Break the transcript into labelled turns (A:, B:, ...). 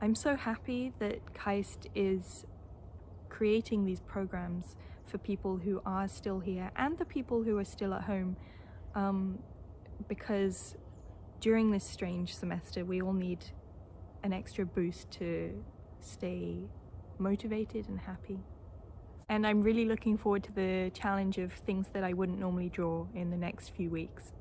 A: I'm so happy that KAIST is creating these programs for people who are still here and the people who are still at home um, because during this strange semester we all need an extra boost to stay motivated and happy. And I'm really looking forward to the challenge of things that I wouldn't normally draw in the next few weeks.